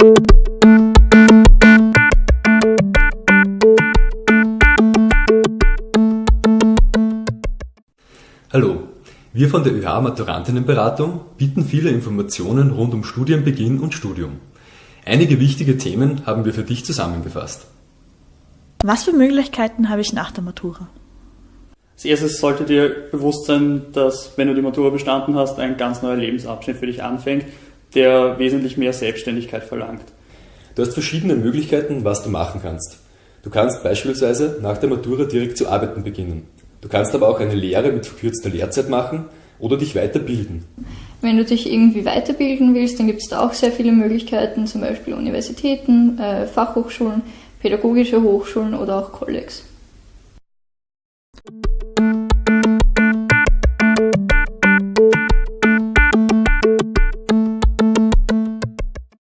Hallo, wir von der ÖH Maturantinnenberatung bieten viele Informationen rund um Studienbeginn und Studium. Einige wichtige Themen haben wir für dich zusammengefasst. Was für Möglichkeiten habe ich nach der Matura? Als erstes sollte dir bewusst sein, dass wenn du die Matura bestanden hast, ein ganz neuer Lebensabschnitt für dich anfängt, der wesentlich mehr Selbstständigkeit verlangt. Du hast verschiedene Möglichkeiten, was du machen kannst. Du kannst beispielsweise nach der Matura direkt zu arbeiten beginnen. Du kannst aber auch eine Lehre mit verkürzter Lehrzeit machen oder dich weiterbilden. Wenn du dich irgendwie weiterbilden willst, dann gibt es da auch sehr viele Möglichkeiten, zum Beispiel Universitäten, äh, Fachhochschulen, pädagogische Hochschulen oder auch Kollegs.